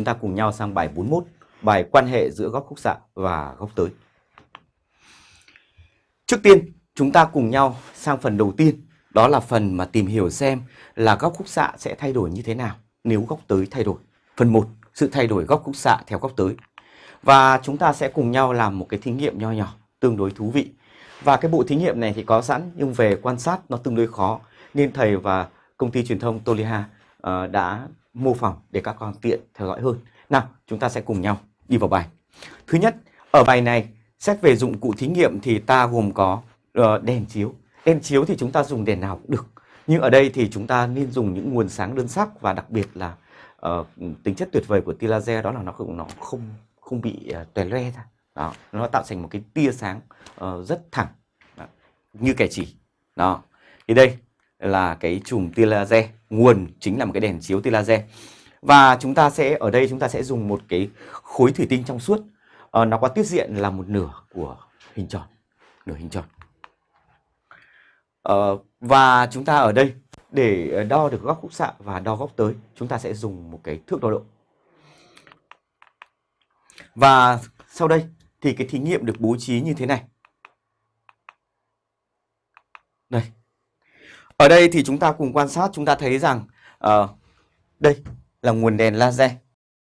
chúng ta cùng nhau sang bài 41, bài quan hệ giữa góc khúc xạ và góc tới. Trước tiên, chúng ta cùng nhau sang phần đầu tiên, đó là phần mà tìm hiểu xem là góc khúc xạ sẽ thay đổi như thế nào nếu góc tới thay đổi. Phần 1, sự thay đổi góc khúc xạ theo góc tới. Và chúng ta sẽ cùng nhau làm một cái thí nghiệm nho nhỏ, tương đối thú vị. Và cái bộ thí nghiệm này thì có sẵn nhưng về quan sát nó tương đối khó nên thầy và công ty truyền thông Toliha uh, đã mô phỏng để các con tiện theo dõi hơn. Nào, chúng ta sẽ cùng nhau đi vào bài. Thứ nhất, ở bài này xét về dụng cụ thí nghiệm thì ta gồm có uh, đèn chiếu. Đèn chiếu thì chúng ta dùng đèn nào cũng được. Nhưng ở đây thì chúng ta nên dùng những nguồn sáng đơn sắc và đặc biệt là uh, tính chất tuyệt vời của tia laser đó là nó không nó không không bị ờ, uh, tòe loe ra. Đó, nó tạo thành một cái tia sáng uh, rất thẳng đó, như kẻ chỉ. Đó. Thì đây là cái chùm tia laser, nguồn chính là một cái đèn chiếu tia laser. Và chúng ta sẽ ở đây chúng ta sẽ dùng một cái khối thủy tinh trong suốt. à, nó có tiết diện là một nửa của hình tròn, nửa hình tròn. à, và chúng ta ở đây để đo được góc khúc xạ và đo góc tới, chúng ta sẽ dùng một cái thước đo độ. Và sau đây thì cái thí nghiệm được bố trí như thế này. Đây. Ở đây thì chúng ta cùng quan sát chúng ta thấy rằng uh, đây là nguồn đèn laser.